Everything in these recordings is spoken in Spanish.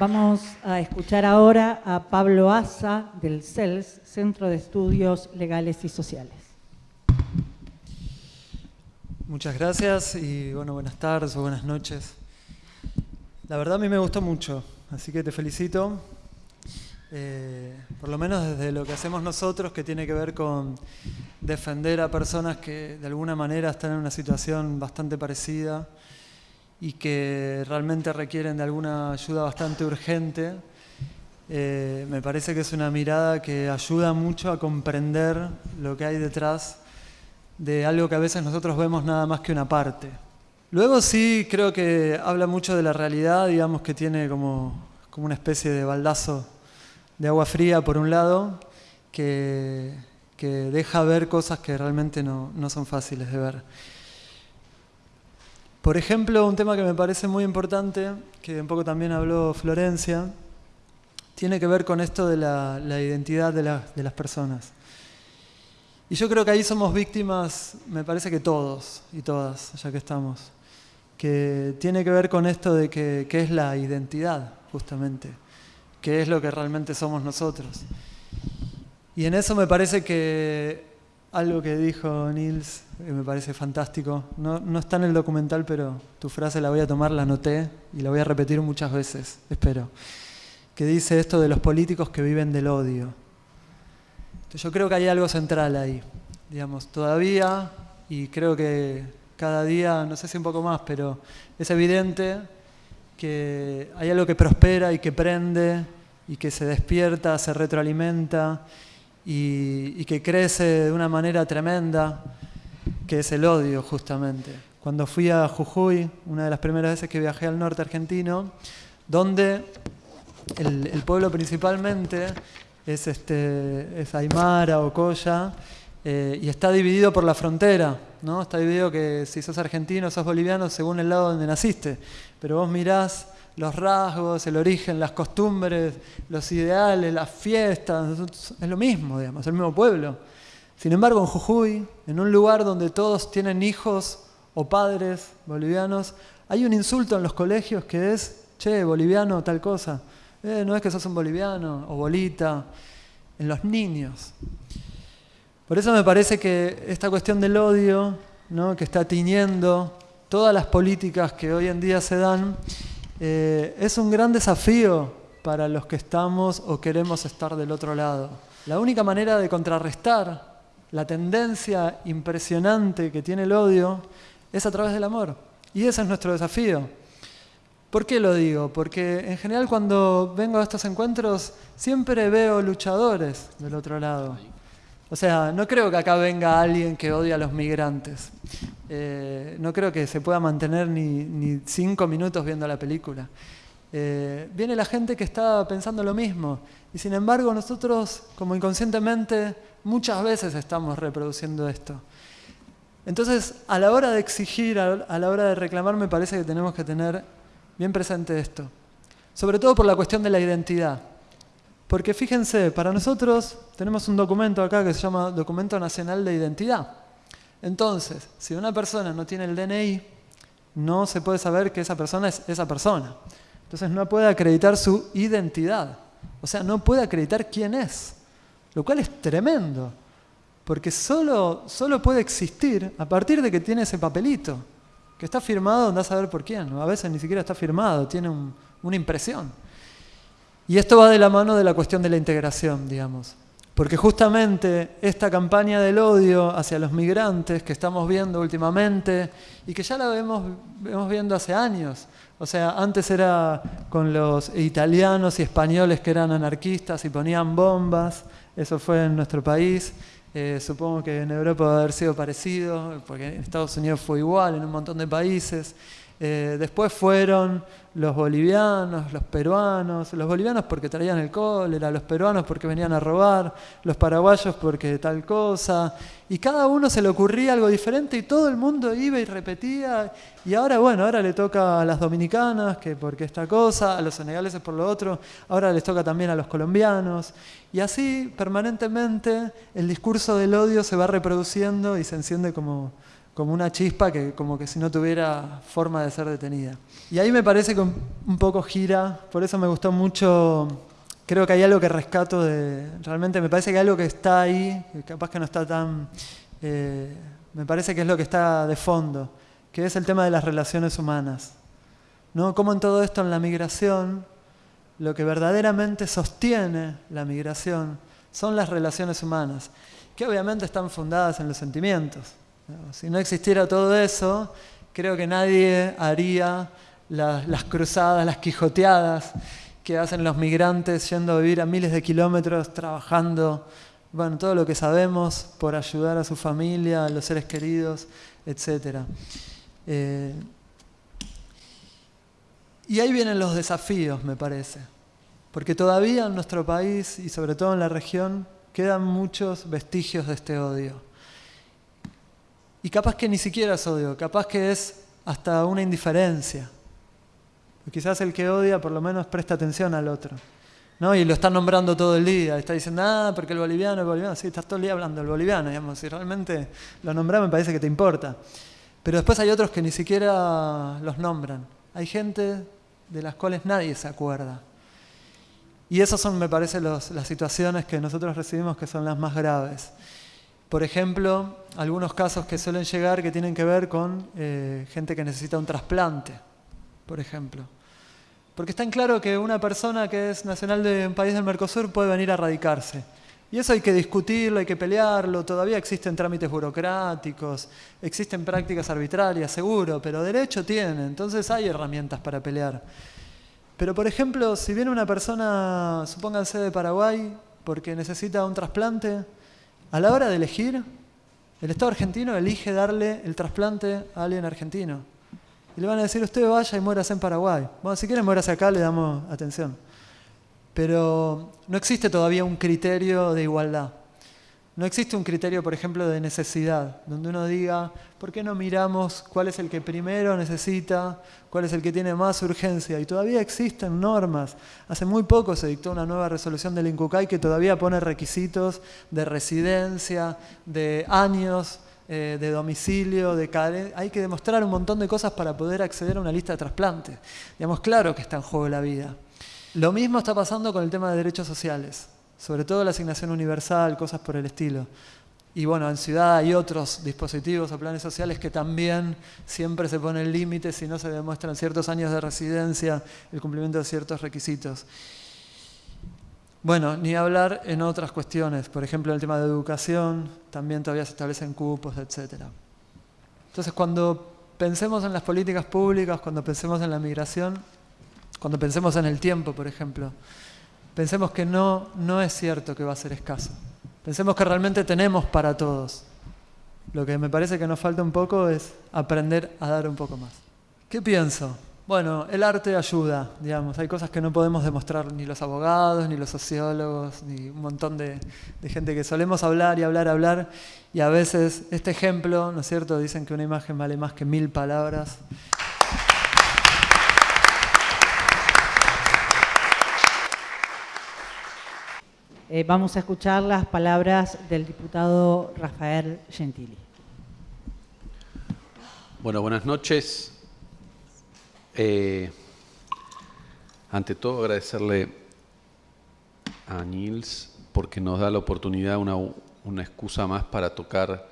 Vamos a escuchar ahora a Pablo Asa del CELS, Centro de Estudios Legales y Sociales. Muchas gracias y bueno, buenas tardes o buenas noches. La verdad a mí me gustó mucho, así que te felicito. Eh, por lo menos desde lo que hacemos nosotros, que tiene que ver con defender a personas que de alguna manera están en una situación bastante parecida y que realmente requieren de alguna ayuda bastante urgente. Eh, me parece que es una mirada que ayuda mucho a comprender lo que hay detrás de algo que a veces nosotros vemos nada más que una parte. Luego sí creo que habla mucho de la realidad, digamos que tiene como, como una especie de baldazo de agua fría por un lado, que, que deja ver cosas que realmente no, no son fáciles de ver. Por ejemplo, un tema que me parece muy importante, que un poco también habló Florencia, tiene que ver con esto de la, identidad de, las personas. Y yo creo que ahí somos víctimas, me parece que todos y todas, ya que estamos, que tiene que ver con esto de que, qué es la identidad, justamente, qué es lo que realmente somos nosotros. Y en eso me parece que algo que dijo Nils, que me parece fantástico. No, no, está en el documental, pero tu frase la voy a tomar, la anoté y la voy a repetir muchas veces, espero. Que dice esto de los políticos que viven del odio. Yo creo que hay algo central ahí. Digamos, todavía, y creo que cada día, no sé si un poco más, pero es evidente que hay algo que prospera y que prende y que se despierta, se retroalimenta y, que crece de una manera tremenda, que es el odio justamente. Cuando fui a Jujuy, una de las primeras veces que viajé al norte argentino, donde el, pueblo principalmente es, este, es Aymara o Coya, eh, y está dividido por la frontera, ¿no? Está dividido que si sos argentino, sos boliviano, según el lado donde naciste. Pero vos mirás los rasgos, el origen, las costumbres, los ideales, las fiestas, es lo mismo, digamos, el mismo pueblo. Sin embargo, en Jujuy, en un lugar donde todos tienen hijos o padres bolivianos, hay un insulto en los colegios que es, che, boliviano, tal cosa. Eh, no es que sos un boliviano o bolita, en los niños. Por eso me parece que esta cuestión del odio, ¿no? que está tiñendo todas las políticas que hoy en día se dan, eh, es un gran desafío para los que estamos o queremos estar del otro lado. La única manera de contrarrestar la tendencia impresionante que tiene el odio es a través del amor. Y ese es nuestro desafío. ¿Por qué lo digo? Porque en general cuando vengo a estos encuentros siempre veo luchadores del otro lado. O sea, no creo que acá venga alguien que odie a los migrantes. Eh, no creo que se pueda mantener ni, cinco minutos viendo la película. Eh, viene la gente que está pensando lo mismo. Y sin embargo, nosotros, como inconscientemente, muchas veces estamos reproduciendo esto. Entonces, a la hora de exigir, a la hora de reclamar, me parece que tenemos que tener bien presente esto. Sobre todo por la cuestión de la identidad. Porque fíjense, para nosotros tenemos un documento acá que se llama Documento Nacional de Identidad. Entonces, si una persona no tiene el DNI, no se puede saber que esa persona es esa persona. Entonces no puede acreditar su identidad. O sea, no puede acreditar quién es. Lo cual es tremendo. Porque solo, solo puede existir a partir de que tiene ese papelito. Que está firmado, anda a saber por quién. A veces ni siquiera está firmado, tiene una impresión. Y esto va de la mano de la cuestión de la integración, digamos. Porque justamente esta campaña del odio hacia los migrantes que estamos viendo últimamente y que ya la vemos, vemos viendo hace años, o sea, antes era con los italianos y españoles que eran anarquistas y ponían bombas, eso fue en nuestro país, eh, supongo que en Europa va a haber sido parecido, porque en Estados Unidos fue igual, en un montón de países. Eh, después fueron los bolivianos, los peruanos, los bolivianos porque traían el cólera, los peruanos porque venían a robar, los paraguayos porque tal cosa, y cada uno se le ocurría algo diferente y todo el mundo iba y repetía, y ahora bueno, ahora le toca a las dominicanas, que porque esta cosa, a los senegaleses por lo otro, ahora les toca también a los colombianos, y así permanentemente el discurso del odio se va reproduciendo y se enciende como, como una chispa que como que si no tuviera forma de ser detenida. Y ahí me parece que un poco gira, por eso me gustó mucho, creo que hay algo que rescato de, realmente me parece que hay algo que está ahí, que capaz que no está tan, eh, me parece que es lo que está de fondo, que es el tema de las relaciones humanas. ¿no? Como en todo esto, en la migración, lo que verdaderamente sostiene la migración son las relaciones humanas, que obviamente están fundadas en los sentimientos. Si no existiera todo eso, creo que nadie haría las, cruzadas, las quijoteadas que hacen los migrantes yendo a vivir a miles de kilómetros, trabajando, bueno, todo lo que sabemos por ayudar a su familia, a los seres queridos, etc. Eh, y ahí vienen los desafíos, me parece, porque todavía en nuestro país y sobre todo en la región quedan muchos vestigios de este odio. Y capaz que ni siquiera es odio, capaz que es hasta una indiferencia. quizás el que odia por lo menos presta atención al otro. ¿no? Y lo está nombrando todo el día, está diciendo, ah, porque el boliviano, el boliviano, sí, estás todo el día hablando del boliviano, digamos, si realmente lo nombras me parece que te importa. Pero después hay otros que ni siquiera los nombran. Hay gente de las cuales nadie se acuerda. Y esas son, me parece, las situaciones que nosotros recibimos que son las más graves. Por ejemplo, algunos casos que suelen llegar que tienen que ver con eh, gente que necesita un trasplante, por ejemplo. Porque está en claro que una persona que es nacional de un país del Mercosur puede venir a radicarse. Y eso hay que discutirlo, hay que pelearlo, todavía existen trámites burocráticos, existen prácticas arbitrarias, seguro, pero derecho tiene, entonces hay herramientas para pelear. Pero por ejemplo, si viene una persona, supónganse de Paraguay, porque necesita un trasplante, a la hora de elegir, el Estado argentino elige darle el trasplante a alguien argentino. Y le van a decir, usted vaya y muérase en Paraguay. Bueno, si quiere muérase acá, le damos atención. Pero no existe todavía un criterio de igualdad. No existe un criterio, por ejemplo, de necesidad, donde uno diga, ¿por qué no miramos cuál es el que primero necesita, cuál es el que tiene más urgencia? Y todavía existen normas. Hace muy poco se dictó una nueva resolución del INCUCAI que todavía pone requisitos de residencia, de años, eh, de domicilio, de Hay que demostrar un montón de cosas para poder acceder a una lista de trasplantes. Digamos, claro que está en juego la vida. Lo mismo está pasando con el tema de derechos sociales sobre todo la asignación universal, cosas por el estilo. Y bueno, en ciudad hay otros dispositivos o planes sociales que también siempre se ponen límites si no se demuestran ciertos años de residencia, el cumplimiento de ciertos requisitos. Bueno, ni hablar en otras cuestiones, por ejemplo, el tema de educación, también todavía se establecen cupos, etc. Entonces, cuando pensemos en las políticas públicas, cuando pensemos en la migración, cuando pensemos en el tiempo, por ejemplo, Pensemos que no, no es cierto que va a ser escaso. Pensemos que realmente tenemos para todos. Lo que me parece que nos falta un poco es aprender a dar un poco más. ¿Qué pienso? Bueno, el arte ayuda, digamos. Hay cosas que no podemos demostrar ni los abogados, ni los sociólogos, ni un montón de, gente que solemos hablar y hablar, hablar. Y a veces este ejemplo, ¿no es cierto? Dicen que una imagen vale más que mil palabras. Eh, vamos a escuchar las palabras del diputado Rafael Gentili. Bueno, buenas noches. Eh, ante todo agradecerle a Nils porque nos da la oportunidad, una, una excusa más para tocar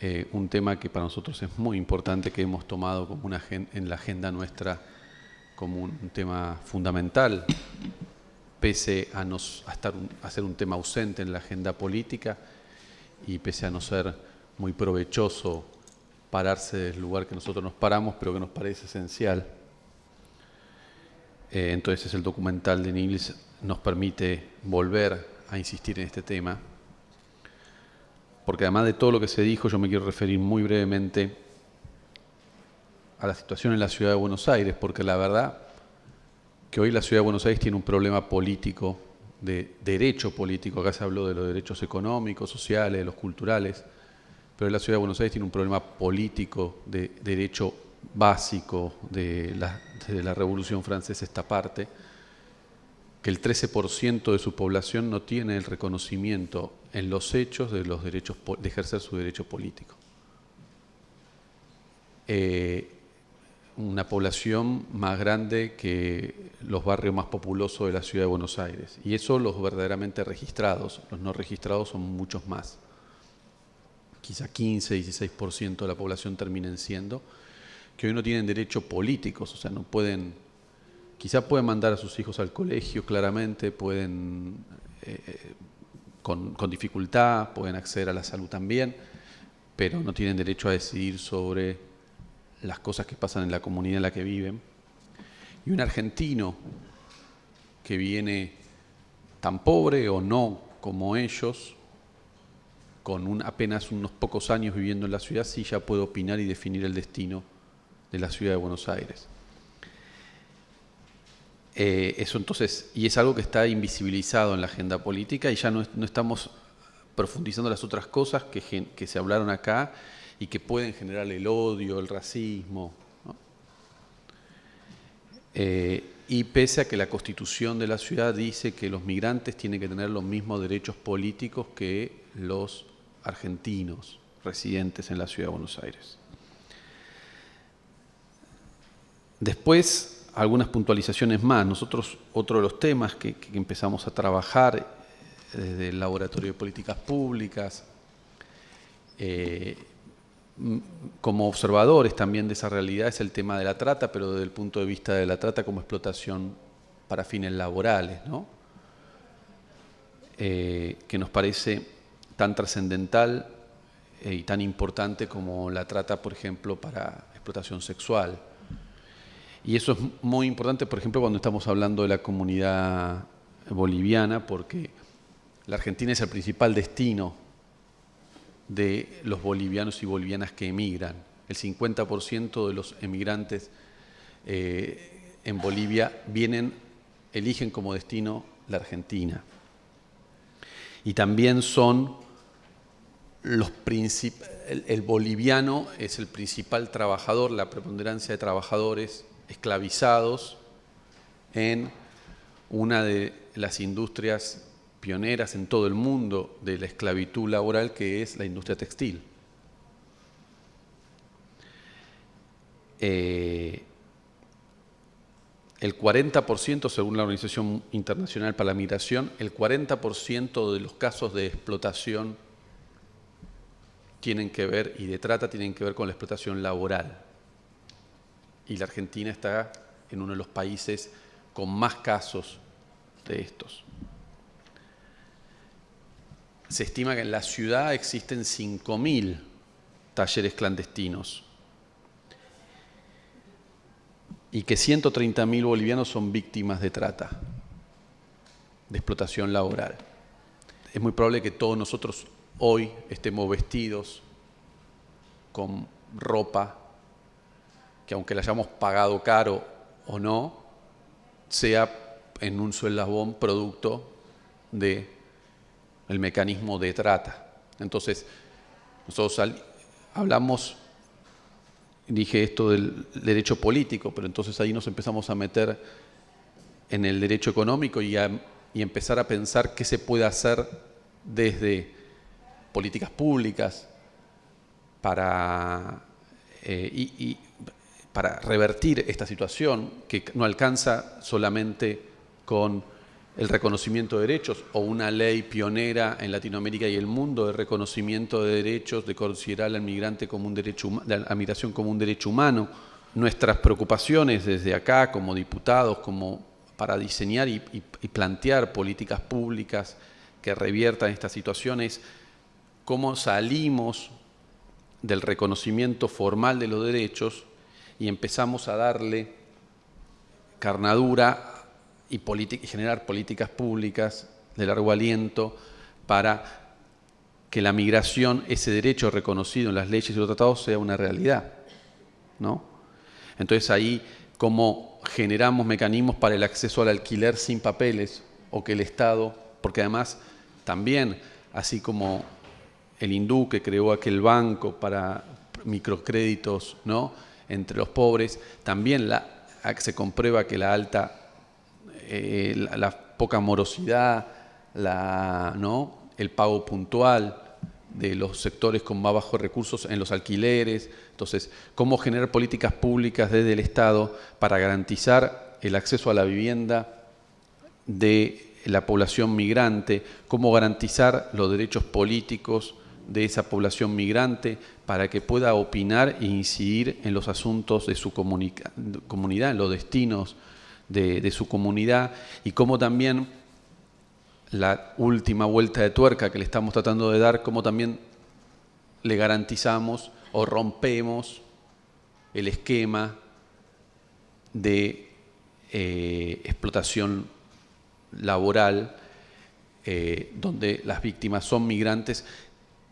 eh, un tema que para nosotros es muy importante, que hemos tomado como una, en la agenda nuestra como un tema fundamental pese a, no, estar, a ser un tema ausente en la agenda política y pese a no ser muy provechoso pararse del lugar que nosotros nos paramos, pero que nos parece esencial. Eh, entonces el documental de Nils nos permite volver a insistir en este tema, porque además de todo lo que se dijo, yo me quiero referir muy brevemente a la situación en la ciudad de Buenos Aires, porque la verdad que hoy la Ciudad de Buenos Aires tiene un problema político, de derecho político, acá se habló de los derechos económicos, sociales, de los culturales, pero la Ciudad de Buenos Aires tiene un problema político de derecho básico de la, Revolución Francesa esta parte, que el 13% de su población no tiene el reconocimiento en los hechos de los derechos de ejercer su derecho político. eh, una población más grande que los barrios más populosos de la ciudad de Buenos Aires. Y eso los verdaderamente registrados, los no registrados son muchos más. Quizá 15, 16% de la población terminen siendo, que hoy no tienen derechos políticos, o sea, no pueden, quizá pueden mandar a sus hijos al colegio claramente, pueden, eh, con, con dificultad, pueden acceder a la salud también, pero no tienen derecho a decidir sobre las cosas que pasan en la comunidad en la que viven. Y un argentino que viene tan pobre o no como ellos, con un, apenas unos pocos años viviendo en la ciudad, sí ya puede opinar y definir el destino de la ciudad de Buenos Aires. Eh, eso entonces, y es algo que está invisibilizado en la agenda política y ya no, estamos profundizando las otras cosas que se hablaron acá y que pueden generar el odio, el racismo. Eh, y pese a que la constitución de la ciudad dice que los migrantes tienen que tener los mismos derechos políticos que los argentinos residentes en la ciudad de Buenos Aires. Después, algunas puntualizaciones más. Nosotros, otro de los temas que, empezamos a trabajar desde el Laboratorio de Políticas Públicas, eh, como observadores también de esa realidad es el tema de la trata, pero desde el punto de vista de la trata como explotación para fines laborales, ¿no? Eh, que nos parece tan trascendental eh, y tan importante como la trata, por ejemplo, para explotación sexual. Y eso es muy importante, por ejemplo, cuando estamos hablando de la comunidad boliviana, porque la Argentina es el principal destino de los bolivianos y bolivianas que emigran. El 50% de los emigrantes eh, en Bolivia vienen, eligen como destino la Argentina. Y también son los el, el boliviano es el principal trabajador, la preponderancia de trabajadores esclavizados en una de las industrias pioneras en todo el mundo de la esclavitud laboral, que es la industria textil. Eh, el 40%, según la Organización Internacional para la Migración, el 40% de los casos de explotación tienen que ver, y de trata tienen que ver con la explotación laboral. Y la Argentina está en uno de los países con más casos de estos. Se estima que en la ciudad existen 5.000 talleres clandestinos y que 130.000 bolivianos son víctimas de trata, de explotación laboral. Es muy probable que todos nosotros hoy estemos vestidos con ropa que aunque la hayamos pagado caro o no, sea en un sueldabón producto de el mecanismo de trata. Entonces, nosotros hablamos, dije esto del derecho político, pero entonces ahí nos empezamos a meter en el derecho económico y, empezar a pensar qué se puede hacer desde políticas públicas para, eh, revertir esta situación que no alcanza solamente con el reconocimiento de derechos o una ley pionera en Latinoamérica y el mundo de reconocimiento de derechos, de considerar al migrante como un derecho, la migración como un derecho humano. Nuestras preocupaciones desde acá como diputados, como para diseñar y, plantear políticas públicas que reviertan estas situaciones, cómo salimos del reconocimiento formal de los derechos y empezamos a darle carnadura y, generar políticas públicas de largo aliento para que la migración, ese derecho reconocido en las leyes y los tratados, sea una realidad. ¿no? Entonces ahí, cómo generamos mecanismos para el acceso al alquiler sin papeles o que el Estado, porque además también, así como el hindú que creó aquel banco para microcréditos ¿no? entre los pobres, también se comprueba que la alta eh, la, poca morosidad, la, ¿no? el pago puntual de los sectores con más bajos recursos en los alquileres. Entonces, cómo generar políticas públicas desde el Estado para garantizar el acceso a la vivienda de la población migrante, cómo garantizar los derechos políticos de esa población migrante para que pueda opinar e incidir en los asuntos de su comunidad, en los destinos de, su comunidad y cómo también la última vuelta de tuerca que le estamos tratando de dar, cómo también le garantizamos o rompemos el esquema de eh, explotación laboral eh, donde las víctimas son migrantes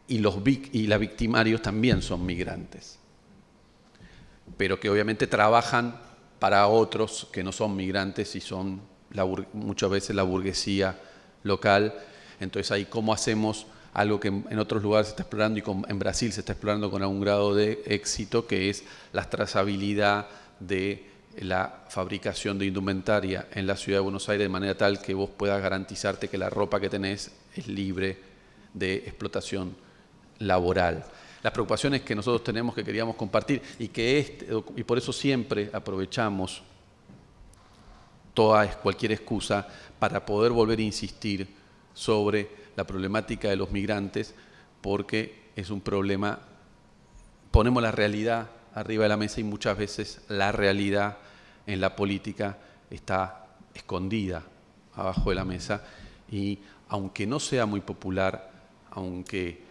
y los y los victimarios también son migrantes, pero que obviamente trabajan para otros que no son migrantes y son muchas veces la burguesía local. Entonces ahí cómo hacemos algo que en otros lugares se está explorando y en Brasil se está explorando con algún grado de éxito, que es la trazabilidad de la fabricación de indumentaria en la ciudad de Buenos Aires de manera tal que vos puedas garantizarte que la ropa que tenés es libre de explotación laboral. Las preocupaciones que nosotros tenemos que queríamos compartir y que este, y por eso siempre aprovechamos toda cualquier excusa para poder volver a insistir sobre la problemática de los migrantes, porque es un problema, ponemos la realidad arriba de la mesa y muchas veces la realidad en la política está escondida abajo de la mesa. Y aunque no sea muy popular, aunque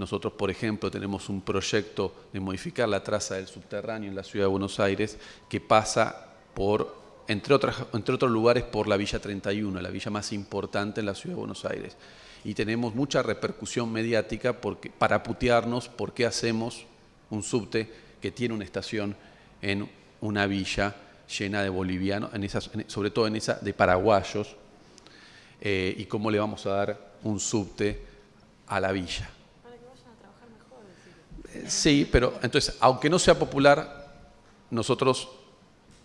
nosotros, por ejemplo, tenemos un proyecto de modificar la traza del subterráneo en la ciudad de Buenos Aires que pasa por entre, otros lugares por la Villa 31, la villa más importante en la ciudad de Buenos Aires. Y tenemos mucha repercusión mediática porque, para putearnos por qué hacemos un subte que tiene una estación en una villa llena de bolivianos, sobre todo en esa de paraguayos, eh, y cómo le vamos a dar un subte a la villa. Para que vayan a trabajar mejor. Sí, pero entonces, aunque no sea popular, nosotros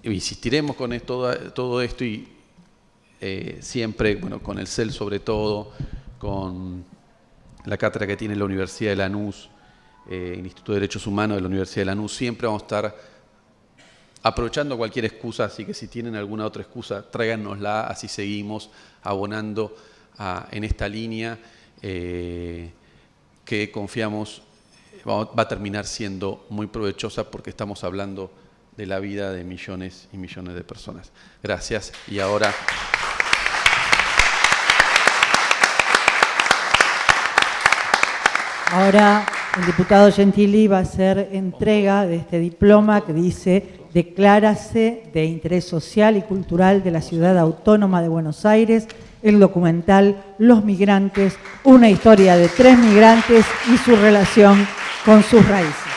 insistiremos con todo esto y eh, siempre, bueno, con el CEL sobre todo, con la cátedra que tiene la Universidad de Lanús, eh, el Instituto de Derechos Humanos de la Universidad de Lanús, siempre vamos a estar aprovechando cualquier excusa, así que si tienen alguna otra excusa, tráiganosla, así seguimos abonando en esta línea eh, que confiamos va a terminar siendo muy provechosa porque estamos hablando de la vida de millones y millones de personas. Gracias y ahora... Ahora el diputado Gentili va a hacer entrega de este diploma que dice Declárase de interés social y cultural de la Ciudad Autónoma de Buenos Aires, el documental Los Migrantes, una historia de tres migrantes y su relación con sus raíces.